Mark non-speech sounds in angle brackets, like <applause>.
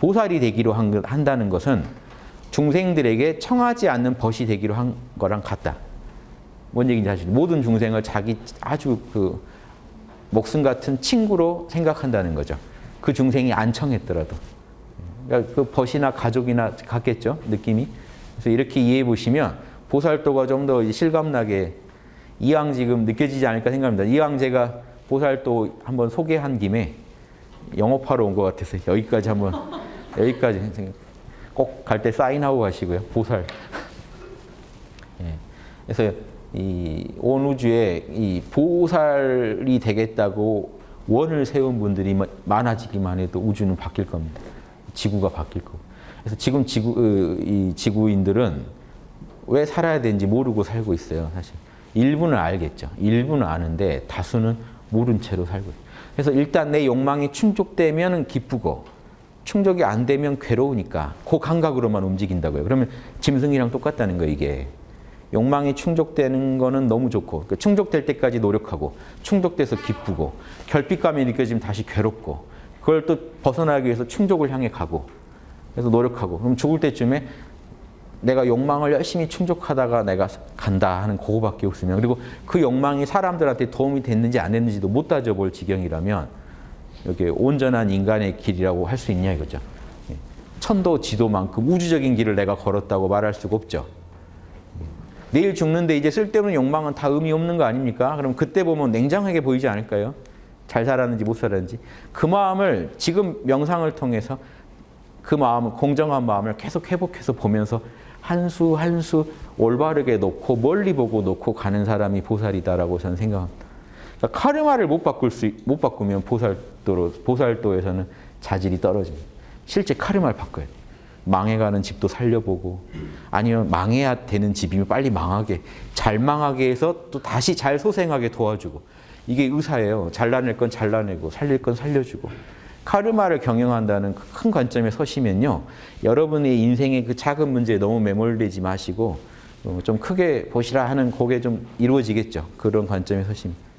보살이 되기로 한, 한다는 것은 중생들에게 청하지 않는 벗이 되기로 한 거랑 같다. 뭔 얘기인지 아시죠? 모든 중생을 자기 아주 그 목숨 같은 친구로 생각한다는 거죠. 그 중생이 안 청했더라도. 그러니까 그 벗이나 가족이나 같겠죠, 느낌이. 그래서 이렇게 이해해 보시면 보살도가 좀 더 실감나게 이왕 지금 느껴지지 않을까 생각합니다. 이왕 제가 보살도 한번 소개한 김에 영업하러 온 것 같아서 여기까지 한번 여기까지 꼭 갈 때 사인하고 가시고요. 보살. <laughs> 예. 그래서 이 온 우주에 이 보살이 되겠다고 원을 세운 분들이 많아지기만 해도 우주는 바뀔 겁니다. 지구가 바뀔 거고. 그래서 지금 지구 이 지구인들은 왜 살아야 되는지 모르고 살고 있어요. 사실 일부는 알겠죠. 일부는 아는데 다수는 모른 채로 살고 있어요. 그래서 일단 내 욕망이 충족되면 기쁘고 충족이 안 되면 괴로우니까 그 감각으로만 움직인다고요. 그러면 짐승이랑 똑같다는 거예요, 이게. 욕망이 충족되는 거는 너무 좋고 그러니까 충족될 때까지 노력하고 충족돼서 기쁘고 결핍감이 느껴지면 다시 괴롭고 그걸 또 벗어나기 위해서 충족을 향해 가고 그래서 노력하고 그럼 죽을 때쯤에 내가 욕망을 열심히 충족하다가 내가 간다 하는 그거밖에 없으면 그리고 그 욕망이 사람들한테 도움이 됐는지 안 됐는지도 못 따져볼 지경이라면 이렇게 온전한 인간의 길이라고 할 수 있냐 이거죠. 예. 천도 지도만큼 우주적인 길을 내가 걸었다고 말할 수가 없죠. 내일 죽는데 이제 쓸데없는 욕망은 다 의미 없는 거 아닙니까? 그럼 그때 보면 냉정하게 보이지 않을까요? 잘 살았는지 못 살았는지. 그 마음을 지금 명상을 통해서 그 마음을 공정한 마음을 계속 회복해서 보면서 한 수 한 수 올바르게 놓고 멀리 보고 놓고 가는 사람이 보살이다라고 저는 생각합니다. 그러니까 카르마를 못 바꿀 수, 못 바꾸면 보살도로, 보살도에서는 자질이 떨어집니다. 실제 카르마를 바꿔야 돼요. 망해가는 집도 살려보고 아니면 망해야 되는 집이면 빨리 망하게 잘 망하게 해서 또 다시 잘 소생하게 도와주고 이게 의사예요. 잘라낼 건 잘라내고 살릴 건 살려주고 카르마를 경영한다는 그큰 관점에 서시면요. 여러분의 인생의 그 작은 문제에 너무 매몰되지 마시고 좀 크게 보시라 하는 그게 좀 이루어지겠죠. 그런 관점에 서시면.